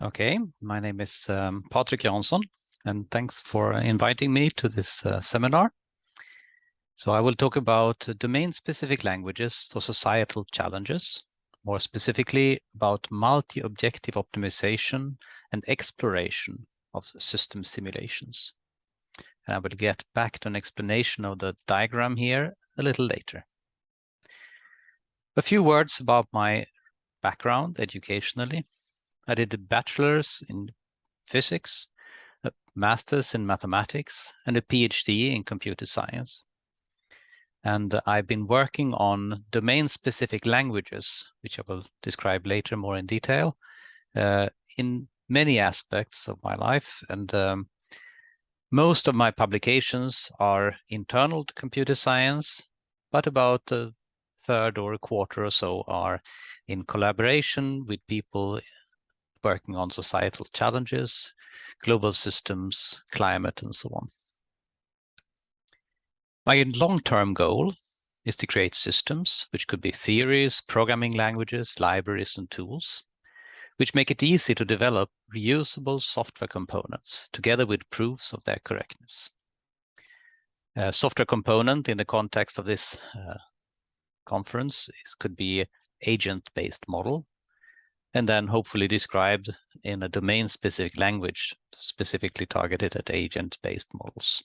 Okay, my name is um, Patrik Jansson, and thanks for inviting me to this uh, seminar. So I will talk about domain-specific languages for societal challenges, more specifically about multi-objective optimization and exploration of system simulations. And I will get back to an explanation of the diagram here a little later. A few words about my background educationally. I did a bachelor's in physics, a master's in mathematics, and a PhD in computer science. And I've been working on domain-specific languages, which I will describe later more in detail, uh, in many aspects of my life. And um, most of my publications are internal to computer science, but about a third or a quarter or so are in collaboration with people working on societal challenges, global systems, climate, and so on. My long-term goal is to create systems, which could be theories, programming languages, libraries, and tools, which make it easy to develop reusable software components together with proofs of their correctness. A software component in the context of this uh, conference is, could be agent-based model, and then hopefully described in a domain-specific language specifically targeted at agent-based models.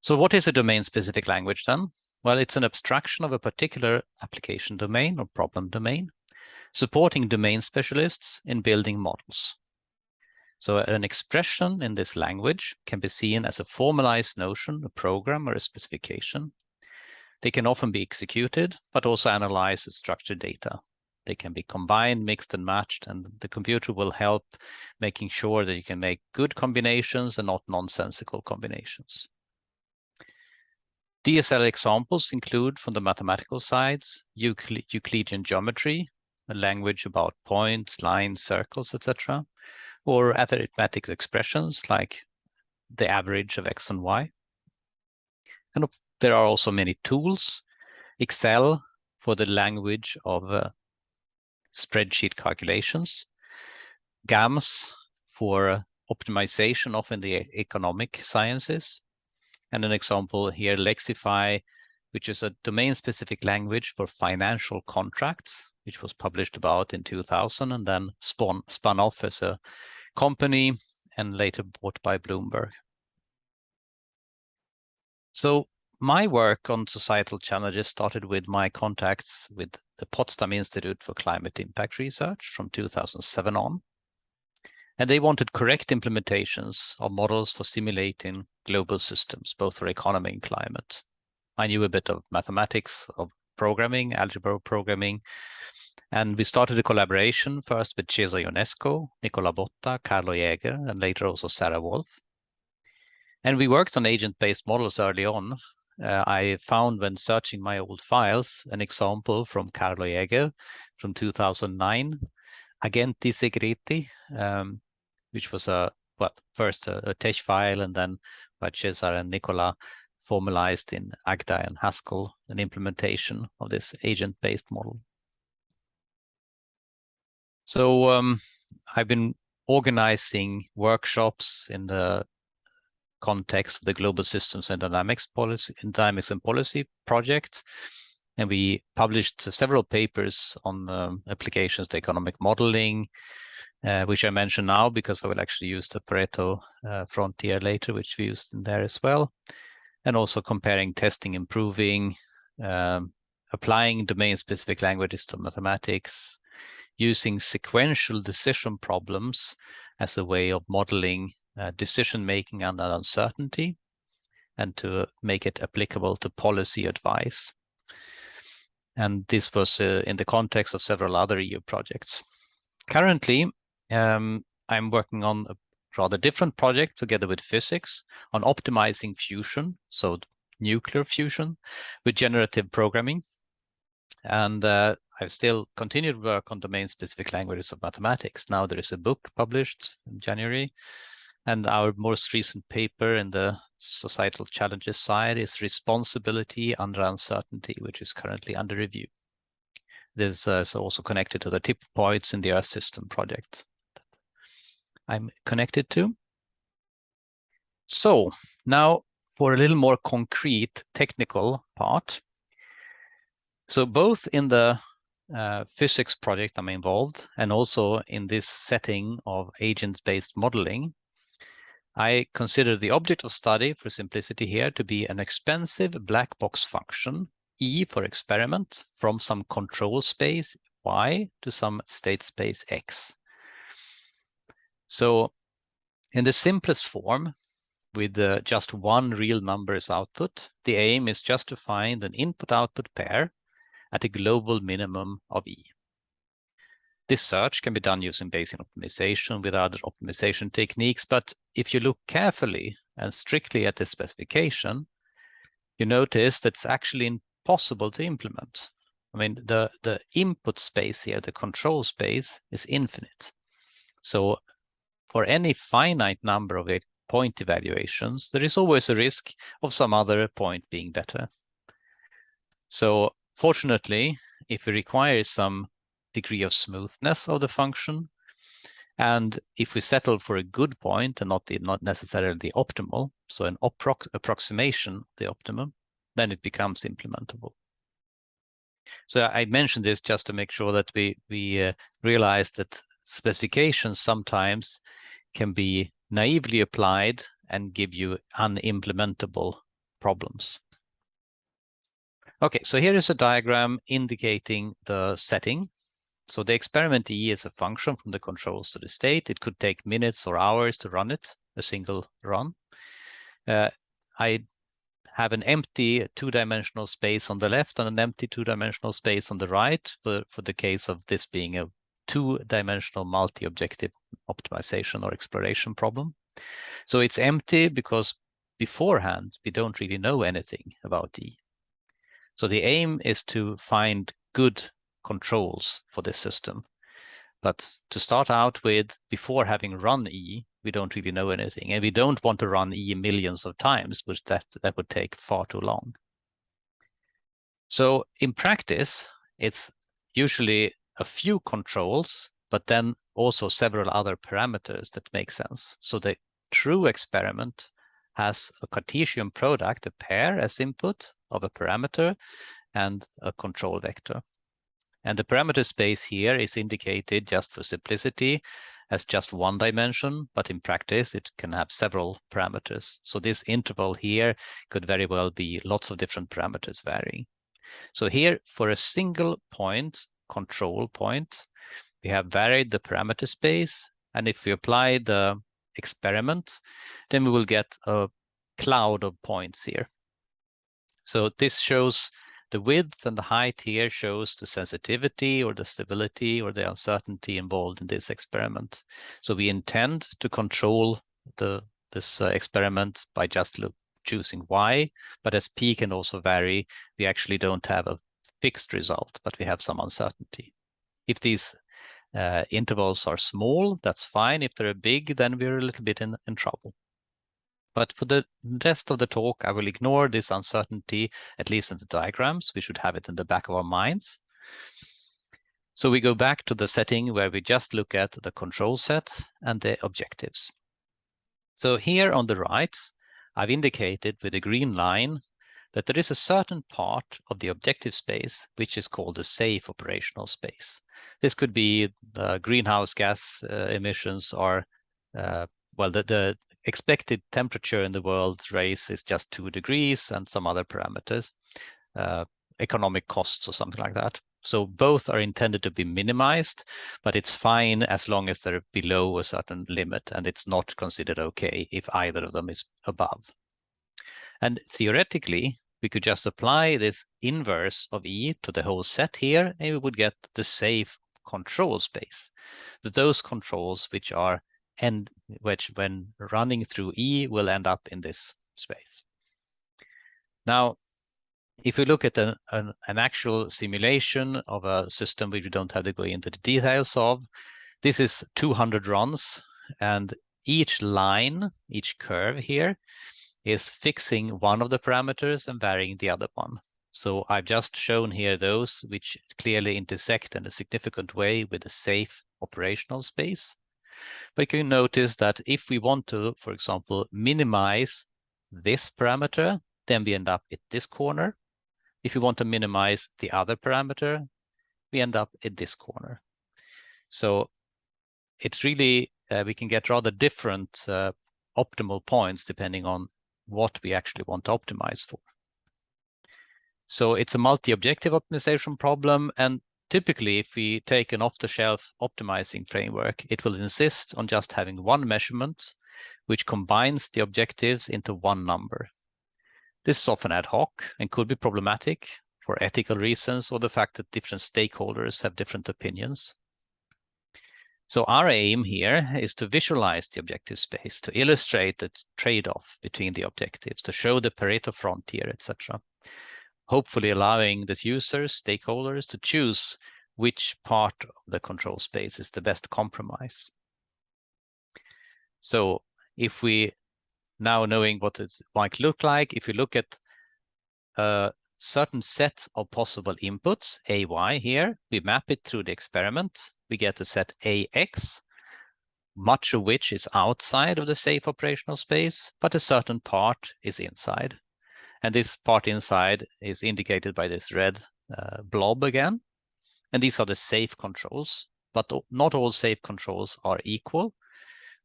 So what is a domain-specific language then? Well, it's an abstraction of a particular application domain or problem domain, supporting domain specialists in building models. So an expression in this language can be seen as a formalized notion, a program or a specification. They can often be executed, but also analyze structured data they can be combined, mixed and matched, and the computer will help making sure that you can make good combinations and not nonsensical combinations. DSL examples include from the mathematical sides, Euclid Euclidean geometry, a language about points, lines, circles, etc., or arithmetic expressions like the average of x and y. And there are also many tools, Excel for the language of uh, spreadsheet calculations, GAMS for optimization of in the economic sciences, and an example here, LexiFi, which is a domain-specific language for financial contracts, which was published about in 2000 and then spun, spun off as a company and later bought by Bloomberg. So my work on societal challenges started with my contacts with the Potsdam Institute for Climate Impact Research from 2007 on. And they wanted correct implementations of models for simulating global systems, both for economy and climate. I knew a bit of mathematics, of programming, algebra programming, and we started a collaboration first with Cezar Ionescu, Nicola Botta, Carlo Jäger, and later also Sarah Wolf. And we worked on agent-based models early on, uh, I found when searching my old files an example from Carlo Jäger from 2009, Agenti Segreti, um, which was a well first a, a TeX file and then by Cezar and Nicola formalized in Agda and Haskell an implementation of this agent-based model. So um, I've been organizing workshops in the context of the Global Systems and Dynamics Policy, Dynamics and Policy project. And we published several papers on um, applications to economic modeling, uh, which I mention now because I will actually use the Pareto uh, frontier later, which we used in there as well. And also comparing testing, improving, um, applying domain-specific languages to mathematics, using sequential decision problems as a way of modeling uh, decision making under uncertainty and to make it applicable to policy advice. And this was uh, in the context of several other EU projects. Currently, um, I'm working on a rather different project together with physics on optimizing fusion, so nuclear fusion with generative programming. And uh, I've still continued work on domain-specific languages of mathematics. Now there is a book published in January and our most recent paper in the societal challenges side is responsibility under uncertainty, which is currently under review. This uh, is also connected to the tip points in the Earth System project that I'm connected to. So now for a little more concrete technical part. So both in the uh, physics project I'm involved and also in this setting of agent-based modeling, I consider the object of study for simplicity here to be an expensive black box function, E for experiment, from some control space Y to some state space X. So in the simplest form, with uh, just one real number as output, the aim is just to find an input-output pair at a global minimum of E. This search can be done using Bayesian optimization with other optimization techniques, but if you look carefully and strictly at the specification, you notice that it's actually impossible to implement. I mean, the, the input space here, the control space, is infinite. So for any finite number of point evaluations, there is always a risk of some other point being better. So fortunately, if we require some degree of smoothness of the function, and if we settle for a good point and not, the, not necessarily the optimal, so an approx approximation the optimum, then it becomes implementable. So I mentioned this just to make sure that we, we uh, realize that specifications sometimes can be naively applied and give you unimplementable problems. Okay, so here is a diagram indicating the setting. So the experiment E is a function from the controls to the state. It could take minutes or hours to run it, a single run. Uh, I have an empty two-dimensional space on the left and an empty two-dimensional space on the right for, for the case of this being a two-dimensional multi-objective optimization or exploration problem. So it's empty because beforehand, we don't really know anything about E. So the aim is to find good controls for this system. But to start out with, before having run E, we don't really know anything. And we don't want to run E millions of times, which that, that would take far too long. So in practice, it's usually a few controls, but then also several other parameters that make sense. So the true experiment has a Cartesian product, a pair as input of a parameter and a control vector. And the parameter space here is indicated just for simplicity as just one dimension, but in practice it can have several parameters. So this interval here could very well be lots of different parameters varying. So here for a single point, control point, we have varied the parameter space. And if we apply the experiment, then we will get a cloud of points here. So this shows the width and the height here shows the sensitivity or the stability or the uncertainty involved in this experiment. So we intend to control the this uh, experiment by just look, choosing y, but as p can also vary, we actually don't have a fixed result, but we have some uncertainty. If these uh, intervals are small, that's fine. If they're big, then we're a little bit in, in trouble. But for the rest of the talk, I will ignore this uncertainty, at least in the diagrams. We should have it in the back of our minds. So we go back to the setting where we just look at the control set and the objectives. So here on the right, I've indicated with a green line that there is a certain part of the objective space which is called the safe operational space. This could be the greenhouse gas uh, emissions or, uh, well, the, the expected temperature in the world race is just two degrees and some other parameters, uh, economic costs or something like that. So both are intended to be minimized, but it's fine as long as they're below a certain limit and it's not considered okay if either of them is above. And theoretically, we could just apply this inverse of E to the whole set here, and we would get the safe control space. Those controls which are and which when running through E will end up in this space. Now, if we look at an, an, an, actual simulation of a system which we don't have to go into the details of, this is 200 runs and each line, each curve here is fixing one of the parameters and varying the other one. So I've just shown here those which clearly intersect in a significant way with a safe operational space. But you can notice that if we want to, for example, minimize this parameter, then we end up at this corner. If we want to minimize the other parameter, we end up at this corner. So it's really, uh, we can get rather different uh, optimal points depending on what we actually want to optimize for. So it's a multi-objective optimization problem. And typically, if we take an off-the-shelf optimizing framework, it will insist on just having one measurement, which combines the objectives into one number. This is often ad hoc and could be problematic for ethical reasons or the fact that different stakeholders have different opinions. So our aim here is to visualize the objective space, to illustrate the trade-off between the objectives, to show the Pareto frontier, etc. Hopefully allowing the users, stakeholders to choose which part of the control space is the best compromise. So if we now knowing what it might look like, if you look at a certain set of possible inputs, AY here, we map it through the experiment we get a set AX, much of which is outside of the safe operational space, but a certain part is inside. And this part inside is indicated by this red uh, blob again. And these are the safe controls, but not all safe controls are equal.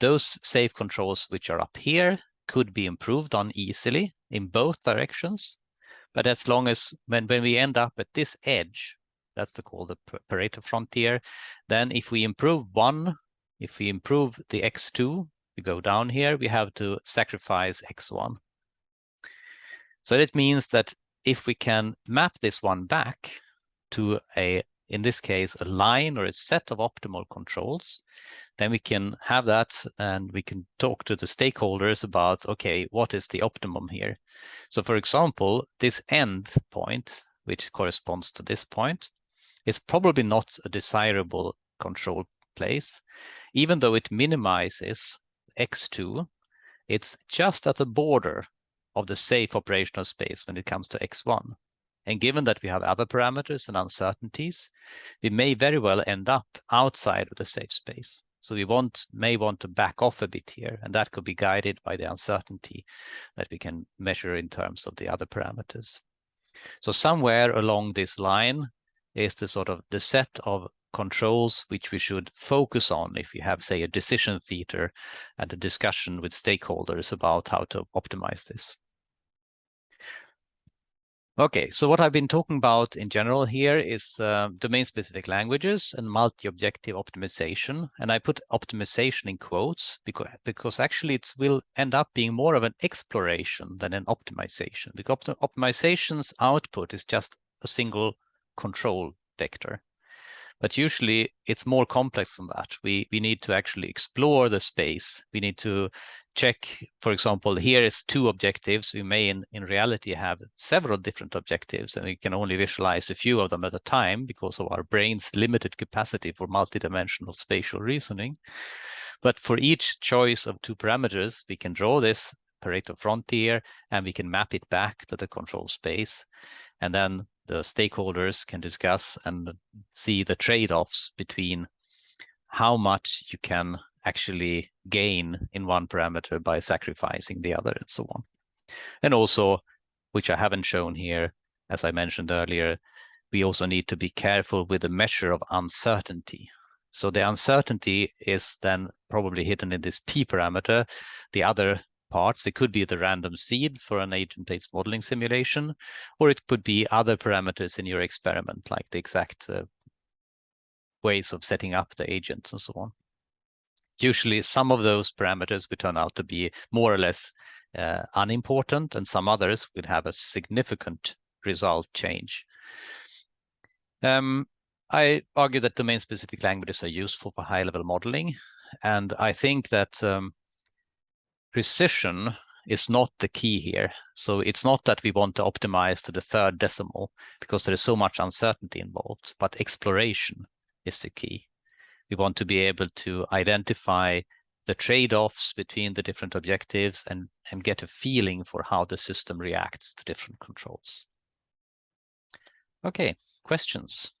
Those safe controls which are up here could be improved on easily in both directions. But as long as when, when we end up at this edge, that's the call the Pareto frontier. Then if we improve one, if we improve the x2, we go down here, we have to sacrifice x1. So it means that if we can map this one back to a, in this case, a line or a set of optimal controls, then we can have that and we can talk to the stakeholders about, okay, what is the optimum here? So for example, this end point, which corresponds to this point, is probably not a desirable control place. Even though it minimizes x2, it's just at the border of the safe operational space when it comes to x1. And given that we have other parameters and uncertainties, we may very well end up outside of the safe space. So we want may want to back off a bit here, and that could be guided by the uncertainty that we can measure in terms of the other parameters. So somewhere along this line, is the sort of the set of controls which we should focus on if you have, say, a decision theater and a discussion with stakeholders about how to optimize this. Okay, so what I've been talking about in general here is uh, domain-specific languages and multi-objective optimization. And I put optimization in quotes because, because actually it will end up being more of an exploration than an optimization. Because optimization's output is just a single control vector. But usually it's more complex than that. We, we need to actually explore the space. We need to check, for example, here is two objectives. We may in, in reality have several different objectives and we can only visualize a few of them at a time because of our brain's limited capacity for multidimensional spatial reasoning. But for each choice of two parameters, we can draw this Pareto frontier and we can map it back to the control space. And then the stakeholders can discuss and see the trade-offs between how much you can actually gain in one parameter by sacrificing the other and so on. And also, which I haven't shown here, as I mentioned earlier, we also need to be careful with the measure of uncertainty. So the uncertainty is then probably hidden in this p parameter. The other parts. It could be the random seed for an agent-based modeling simulation, or it could be other parameters in your experiment, like the exact uh, ways of setting up the agents and so on. Usually some of those parameters would turn out to be more or less uh, unimportant, and some others would have a significant result change. Um, I argue that domain-specific languages are useful for high-level modeling, and I think that um, precision is not the key here. So it's not that we want to optimize to the third decimal because there is so much uncertainty involved, but exploration is the key. We want to be able to identify the trade-offs between the different objectives and, and get a feeling for how the system reacts to different controls. Okay, questions?